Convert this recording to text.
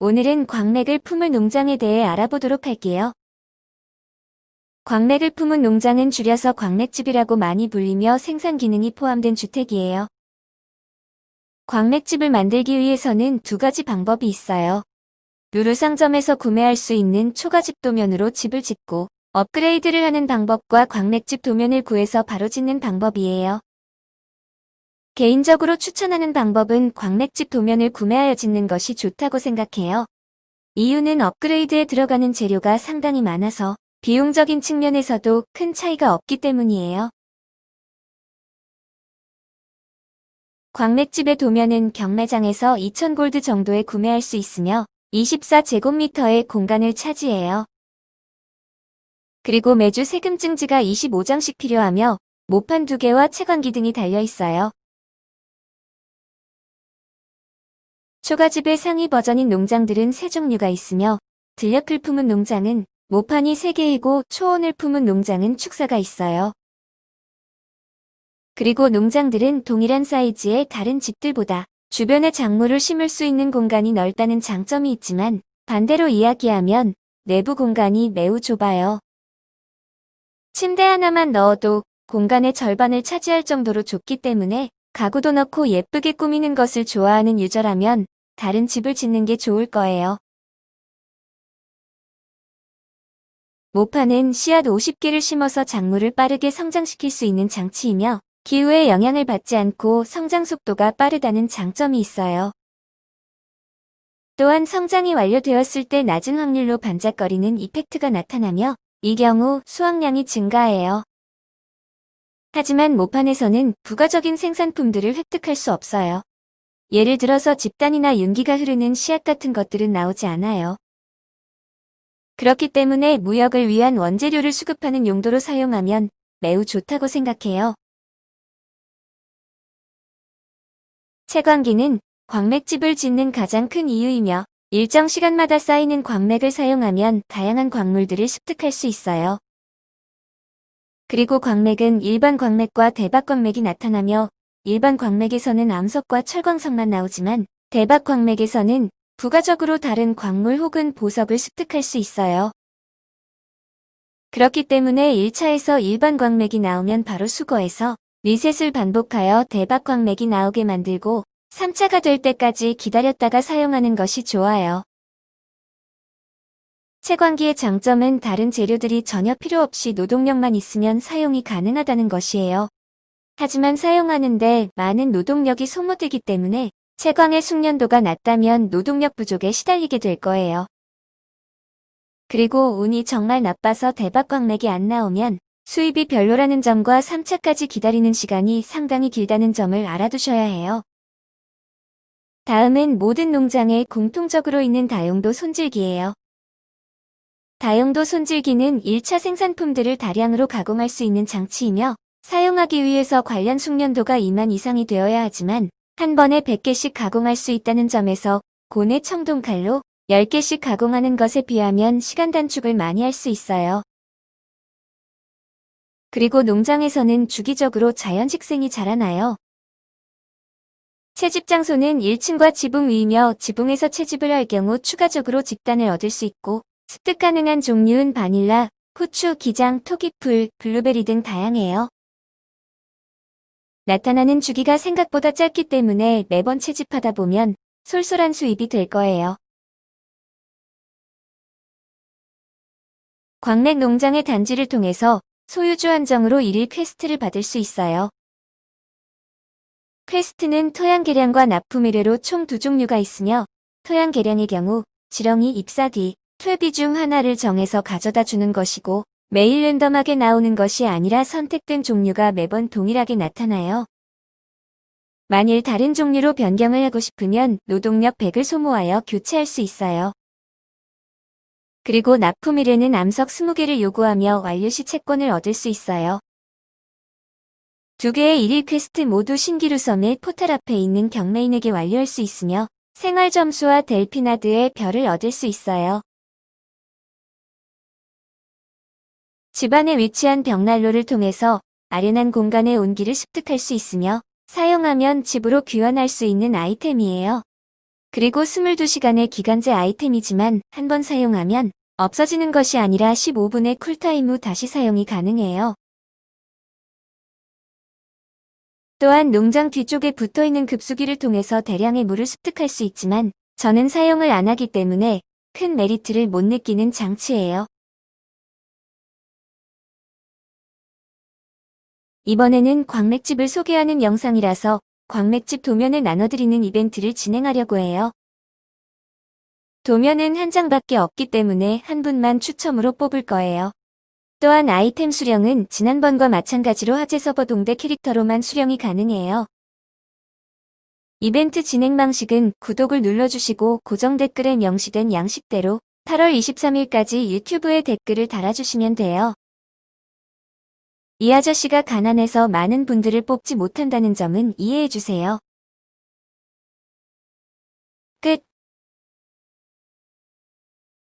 오늘은 광맥을 품을 농장에 대해 알아보도록 할게요. 광맥을 품은 농장은 줄여서 광맥집이라고 많이 불리며 생산 기능이 포함된 주택이에요. 광맥집을 만들기 위해서는 두 가지 방법이 있어요. 누르상점에서 구매할 수 있는 초가집 도면으로 집을 짓고 업그레이드를 하는 방법과 광맥집 도면을 구해서 바로 짓는 방법이에요. 개인적으로 추천하는 방법은 광맥집 도면을 구매하여 짓는 것이 좋다고 생각해요. 이유는 업그레이드에 들어가는 재료가 상당히 많아서 비용적인 측면에서도 큰 차이가 없기 때문이에요. 광맥집의 도면은 경매장에서 2,000골드 정도에 구매할 수 있으며 24제곱미터의 공간을 차지해요. 그리고 매주 세금 증지가 25장씩 필요하며 모판 2개와 채광기 등이 달려 있어요. 초가집의 상위 버전인 농장들은 세 종류가 있으며 들녘을 품은 농장은 모판이 3개이고 초원을 품은 농장은 축사가 있어요. 그리고 농장들은 동일한 사이즈의 다른 집들보다 주변에 작물을 심을 수 있는 공간이 넓다는 장점이 있지만 반대로 이야기하면 내부 공간이 매우 좁아요. 침대 하나만 넣어도 공간의 절반을 차지할 정도로 좁기 때문에 가구도 넣고 예쁘게 꾸미는 것을 좋아하는 유저라면 다른 집을 짓는 게 좋을 거예요. 모판은 씨앗 50개를 심어서 작물을 빠르게 성장시킬 수 있는 장치이며 기후에 영향을 받지 않고 성장 속도가 빠르다는 장점이 있어요. 또한 성장이 완료되었을 때 낮은 확률로 반짝거리는 이펙트가 나타나며 이 경우 수확량이 증가해요. 하지만 모판에서는 부가적인 생산품들을 획득할 수 없어요. 예를 들어서 집단이나 윤기가 흐르는 씨앗 같은 것들은 나오지 않아요. 그렇기 때문에 무역을 위한 원재료를 수급하는 용도로 사용하면 매우 좋다고 생각해요. 채광기는 광맥집을 짓는 가장 큰 이유이며 일정 시간마다 쌓이는 광맥을 사용하면 다양한 광물들을 습득할 수 있어요. 그리고 광맥은 일반 광맥과 대박 광맥이 나타나며 일반 광맥에서는 암석과 철광석만 나오지만 대박 광맥에서는 부가적으로 다른 광물 혹은 보석을 습득할 수 있어요. 그렇기 때문에 1차에서 일반 광맥이 나오면 바로 수거해서 리셋을 반복하여 대박 광맥이 나오게 만들고 3차가 될 때까지 기다렸다가 사용하는 것이 좋아요. 채광기의 장점은 다른 재료들이 전혀 필요 없이 노동력만 있으면 사용이 가능하다는 것이에요. 하지만 사용하는데 많은 노동력이 소모되기 때문에 채광의 숙련도가 낮다면 노동력 부족에 시달리게 될 거예요. 그리고 운이 정말 나빠서 대박 광맥이 안 나오면 수입이 별로라는 점과 3차까지 기다리는 시간이 상당히 길다는 점을 알아두셔야 해요. 다음은 모든 농장에 공통적으로 있는 다용도 손질기예요. 다용도 손질기는 1차 생산품들을 다량으로 가공할 수 있는 장치이며 사용하기 위해서 관련 숙련도가 2만 이상이 되어야 하지만 한 번에 100개씩 가공할 수 있다는 점에서 고내 청동칼로 10개씩 가공하는 것에 비하면 시간 단축을 많이 할 수 있어요. 그리고 농장에서는 주기적으로 자연식생이 자라나요. 채집 장소는 1층과 지붕 위이며 지붕에서 채집을 할 경우 추가적으로 짚단을 얻을 수 있고 습득 가능한 종류는 바닐라, 후추, 기장, 토끼풀, 블루베리 등 다양해요. 나타나는 주기가 생각보다 짧기 때문에 매번 채집하다 보면 쏠쏠한 수입이 될 거예요. 광맥 농장의 단지를 통해서 소유주 한정으로 1일 quest를 받을 수 있어요. quest는 토양 개량과 납품 의뢰로 총 두 종류가 있으며 토양 개량의 경우 지렁이 잎사귀 퇴비 중 하나를 정해서 가져다 주는 것이고 매일 랜덤하게 나오는 것이 아니라 선택된 종류가 매번 동일하게 나타나요. 만일 다른 종류로 변경을 하고 싶으면 노동력 100을 소모하여 교체할 수 있어요. 그리고 납품 의뢰는 암석 20개를 요구하며 완료 시 채권을 얻을 수 있어요. 두 개의 일일 퀘스트 모두 신기루 섬의 포탈 앞에 있는 경매인에게 완료할 수 있으며 생활 점수와 델피나드의 별을 얻을 수 있어요. 집안에 위치한 벽난로를 통해서 아련한 공간의 온기를 습득할 수 있으며 사용하면 집으로 귀환할 수 있는 아이템이에요. 그리고 22시간의 기간제 아이템이지만 한 번 사용하면 없어지는 것이 아니라 15분의 쿨타임 후 다시 사용이 가능해요. 또한 농장 뒤쪽에 붙어있는 급수기를 통해서 대량의 물을 습득할 수 있지만 저는 사용을 안 하기 때문에 큰 메리트를 못 느끼는 장치예요. 이번에는 광맥집을 소개하는 영상이라서 광맥집 도면을 나눠드리는 이벤트를 진행하려고 해요. 도면은 한 장밖에 없기 때문에 한 분만 추첨으로 뽑을 거예요. 또한 아이템 수령은 지난번과 마찬가지로 하재 서버 동대 캐릭터로만 수령이 가능해요. 이벤트 진행 방식은 구독을 눌러주시고 고정 댓글에 명시된 양식대로 8월 23일까지 유튜브에 댓글을 달아주시면 돼요. 이 아저씨가 가난해서 많은 분들을 뽑지 못한다는 점은 이해해주세요.